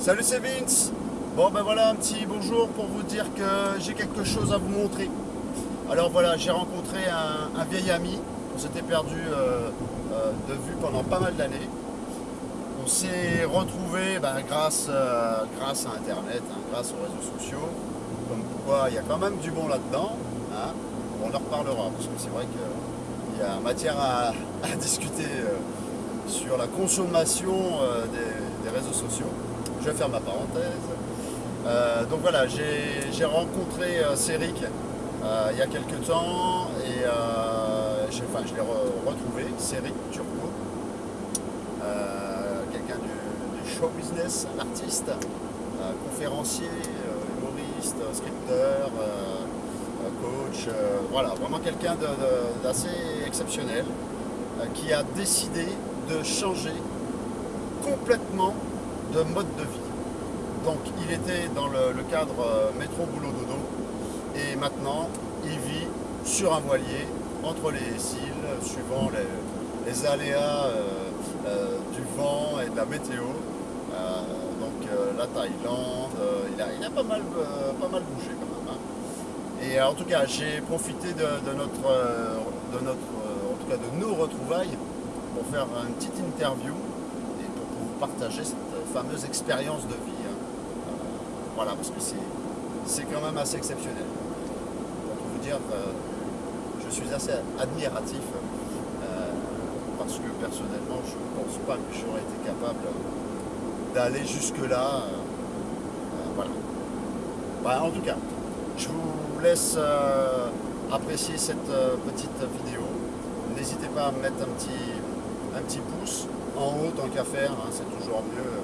Salut c'est Vince Bon ben voilà un petit bonjour pour vous dire que j'ai quelque chose à vous montrer. Alors voilà, j'ai rencontré un, vieil ami, on s'était perdu euh, euh, de vue pendant pas mal d'années. On s'est retrouvé ben, grâce, euh, grâce à internet, hein, grâce aux réseaux sociaux, comme quoi il y a quand même du bon là-dedans. Hein. On en reparlera parce que c'est vrai qu'il y a matière à, discuter sur la consommation des. Je faire ma parenthèse. Euh, donc voilà, j'ai rencontré euh, Céric euh, il y a quelques temps et enfin, je l'ai retrouvé, Céric Turco, quelqu'un du, show business, artiste, conférencier, humoriste, scripteur, coach, voilà, vraiment quelqu'un d'assez exceptionnel qui a décidé de changer complètement de mode de vie. Donc il était dans le, cadre euh, métro boulot dodo et maintenant il vit sur un voilier entre les îles suivant les, aléas euh, euh, du vent et de la météo. donc la Thaïlande, il, a, pas mal, bougé quand même. Hein. Et en tout cas j'ai profité de, notre, de nos retrouvailles pour faire une petite interview et pour, pour vous partager cette fameuse expérience de vie. Euh, voilà, parce que c'est quand même assez exceptionnel. Pour vous dire, euh, je suis assez admiratif euh, parce que personnellement, je ne pense pas que j'aurais été capable d'aller jusque-là. voilà. Bah, en tout cas, je vous laisse apprécier cette petite vidéo. N'hésitez pas à me mettre un petit, un petit pouce en haut tant qu'à faire, hein, c'est toujours mieux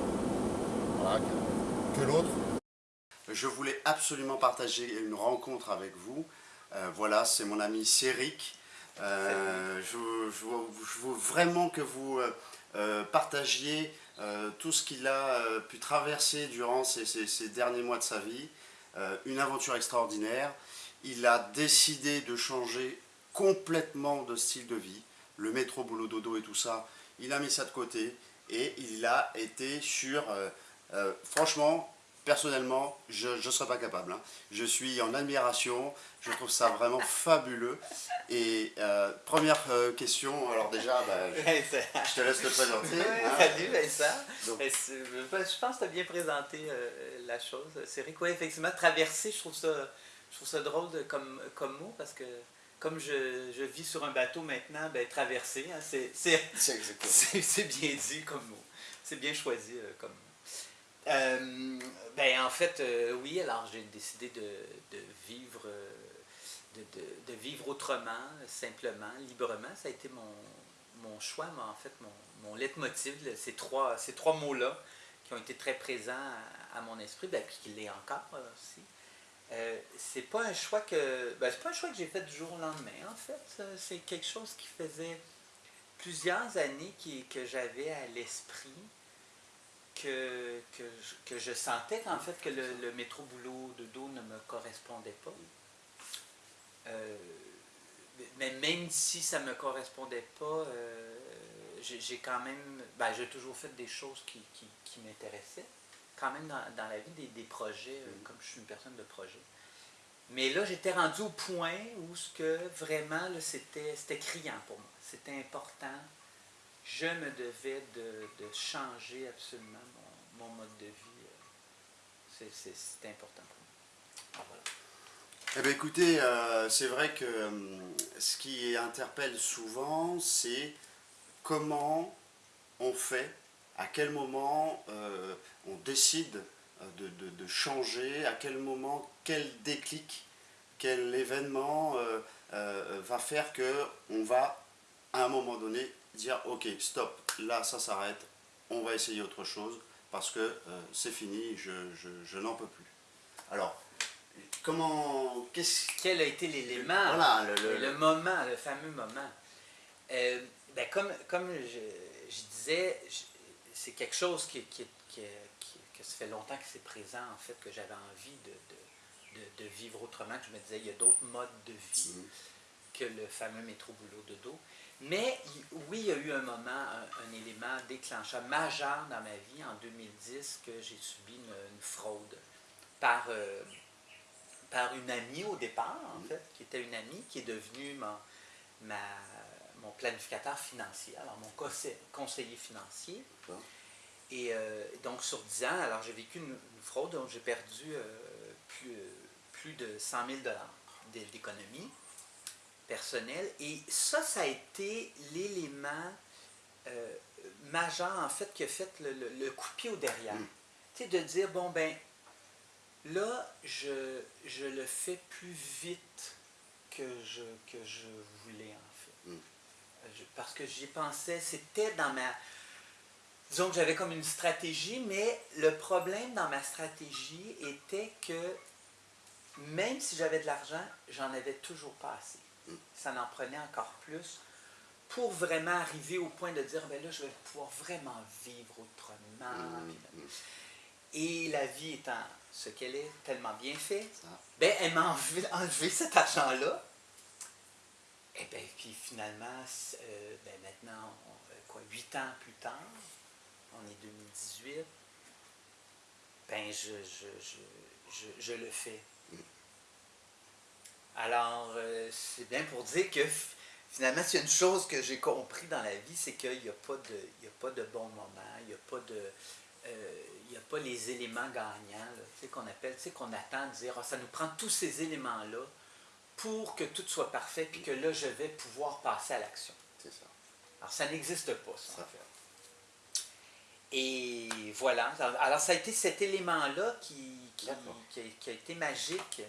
que, l'autre. Je voulais absolument partager une rencontre avec vous. Euh, voilà, c'est mon ami Céric. Euh, je, veux vraiment que vous euh, partagiez tout ce qu'il a pu traverser durant ces, ces, derniers mois de sa vie. une aventure extraordinaire. Il a décidé de changer complètement de style de vie. Le métro, boulot, dodo et tout ça, il a mis ça de côté et il a été sur franchement, personnellement, je ne serais pas capable. Hein. Je suis en admiration, je trouve ça vraiment fabuleux. Et euh, première euh, question, alors déjà, bah, je, te laisse te présenter. Hein. Salut Vincent. je pense que tu as bien présenté la chose. C'est vrai quoi, effectivement, traverser, je trouve ça, je trouve ça drôle comme, comme mot parce que comme je, je, vis sur un bateau maintenant, ben, traverser, hein, c'est bien dit comme mot. C'est bien choisi comme mot. Euh, ben, en fait, euh, oui, alors j'ai décidé de, vivre, euh, de, vivre autrement, simplement, librement. Ça a été mon, choix, mais en fait, mon, mon leitmotiv, ces trois, ces trois mots-là qui ont été très présents à, mon esprit, ben, puis qu'il l'est encore aussi. c'est pas un choix que ben, c'est pas un choix que j'ai fait du jour au lendemain en fait c'est quelque chose qui faisait plusieurs années qui, que j'avais à l'esprit que, que, je, sentais en fait que le, métro boulot de dos ne me correspondait pas. Euh, mais même si ça ne me correspondait pas, euh, j'ai quand même, ben, j'ai toujours fait des choses qui, qui, m'intéressaient, quand même dans, dans, la vie, des, des projets, euh, comme je suis une personne de projet. Mais là, j'étais rendu au point où ce que vraiment, c'était criant pour moi. C'était important je me devais de, changer absolument mon, mode de vie. Euh, c'est important pour moi. Eh bien, écoutez, euh, c'est vrai que euh, ce qui interpelle souvent, c'est comment on fait, à quel moment on décide de, changer, à quel moment, quel déclic, quel événement va faire qu'on va, à un moment donné, dire ok stop, là ça s'arrête, on va essayer autre chose parce que euh, c'est fini, je, n'en peux plus. Alors, comment, qu'est-ce... Quel a été l'élément, voilà, le, moment, le fameux moment? Euh, ben comme, comme je, disais, c'est quelque chose qui, qui, qui, que ça fait longtemps que c'est présent, en fait, que j'avais envie de, de, vivre autrement, que je me disais, il y a d'autres modes de vie. Mm que le fameux métro boulot de dos. Mais oui, il y a eu un moment, un, élément déclencheur majeur dans ma vie en 2010 que j'ai subi une, fraude par, euh, par une amie au départ, en fait, qui était une amie qui est devenue mon, mon planificateur financier, alors mon conseiller financier. Et euh, donc sur 10 ans, alors j'ai vécu une, fraude, donc j'ai perdu euh, plus, plus de 100 000 d'économie personnel. Et ça, ça a été l'élément euh, majeur, en fait, qui a fait le, le, coup de pied au derrière. Mm. Tu sais, de dire, bon, ben, là, je, je le fais plus vite que je, que je voulais, en fait. Mm. parce que j'y pensais, c'était dans ma... Disons que j'avais comme une stratégie, mais le problème dans ma stratégie était que même si j'avais de l'argent, j'en avais toujours pas assez ça n'en prenait encore plus pour vraiment arriver au point de dire, ben là, je vais pouvoir vraiment vivre autrement. Mm, mm. Et la vie étant ce qu'elle est, tellement bien fait, ben, elle m'a enlevé, cet argent-là. Et bien, puis finalement, euh, ben maintenant, quoi, huit ans plus tard, on est 2018, ben je, je le fais. Alors, euh, c'est bien pour dire que finalement, c'est une chose que j'ai compris dans la vie, c'est qu'il n'y a, pas de, a pas de bon moment, il n'y a pas de... Euh, il a pas les éléments gagnants, tu sais, qu'on appelle, tu sais, qu'on attend de dire, ah, ça nous prend tous ces éléments-là pour que tout soit parfait, puis que là, je vais pouvoir passer à l'action. C'est ça. Alors, ça n'existe pas, ça, fait. Et voilà. Alors, ça a été cet élément-là qui, qui, qui, a, été magique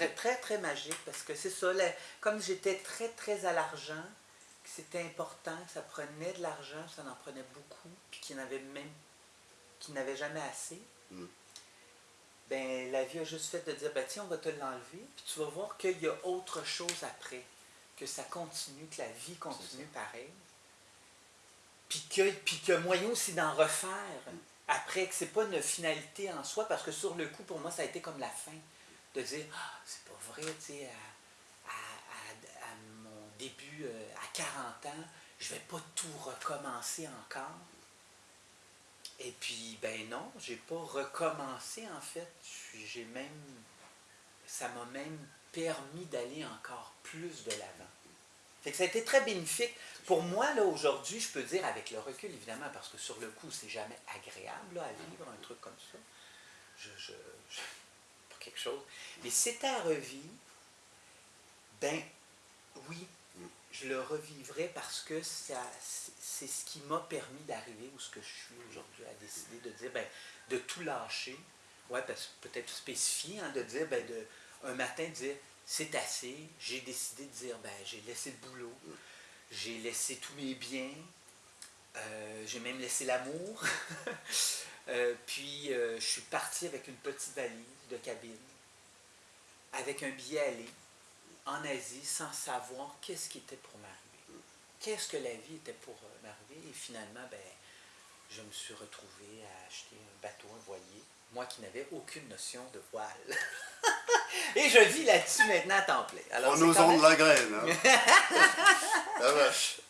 très, très, très magique parce que c'est ça, comme j'étais très, très à l'argent, que c'était important, que ça prenait de l'argent, ça en prenait beaucoup, puis qu'il n'avait même, qu'il n'avait jamais assez, mm. ben la vie a juste fait de dire, ben tiens, on va te l'enlever, puis tu vas voir qu'il y a autre chose après, que ça continue, que la vie continue pareil, puis que, puis que moyen aussi d'en refaire, mm. après, que c'est pas une finalité en soi, parce que sur le coup, pour moi, ça a été comme la fin de dire ah, c'est pas vrai, tu sais, à, mon début, euh, à 40 ans, je vais pas tout recommencer encore. Et puis, ben non, j'ai pas recommencé en fait. J'ai même, ça m'a même permis d'aller encore plus de l'avant. Fait que ça a été très bénéfique. Pour moi, là, aujourd'hui, je peux dire, avec le recul, évidemment, parce que sur le coup, c'est jamais agréable à vivre, un truc comme ça. je, quelque chose. Mais c'est à revivre, ben oui, je le revivrai parce que c'est ce qui m'a permis d'arriver où ce que je suis aujourd'hui, à décider de dire, ben, de tout lâcher. Ouais, peut-être spécifier, hein, de dire, ben, de, un matin, dire, c'est assez, j'ai décidé de dire, ben, j'ai laissé le boulot, j'ai laissé tous mes biens, euh, j'ai même laissé l'amour. Euh, puis, euh, je suis parti avec une petite valise de cabine, avec un billet aller en Asie, sans savoir qu'est-ce qui était pour m'arriver. Qu'est-ce que la vie était pour m'arriver? Et finalement, ben, je me suis retrouvé à acheter un bateau, un voilier, moi qui n'avais aucune notion de voile. Et je vis là-dessus maintenant à temps plein. Alors, nous même... de la graine. Hein? la vache.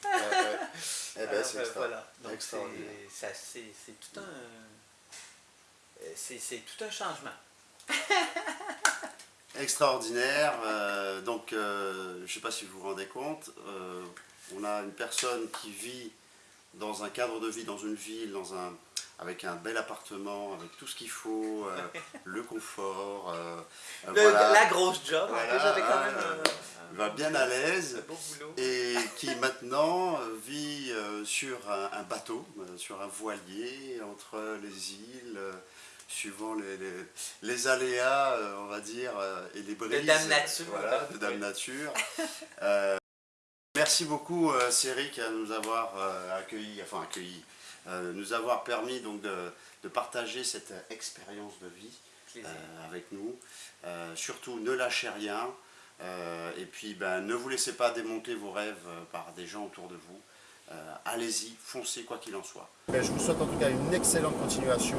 Eh c'est voilà. C'est tout un euh, c'est tout un changement. Extraordinaire. Euh, donc, euh, je ne sais pas si vous vous rendez compte, on a une personne qui vit dans un cadre de vie, dans une ville, dans un, avec un bel appartement, avec tout ce qu'il faut, le confort. La grosse job, j'avais quand même... va bien à l'aise et qui maintenant vit sur un bateau, sur un voilier entre les îles, suivant les, les, aléas, euh, on va dire, euh, et les brises. De Dame Nature. Voilà, de Dame Nature. Euh, merci beaucoup, Céric, à nous avoir accueillis, enfin accueillis, nous avoir permis donc de, de partager cette expérience de vie avec nous. surtout, ne lâchez rien. et puis, ben, ne vous laissez pas démonter vos rêves par des gens autour de vous. Allez-y, foncez quoi qu'il en soit. Ben, je vous souhaite en tout cas une excellente continuation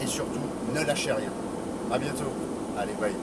et surtout, ne lâchez rien. A bientôt. Allez, bye.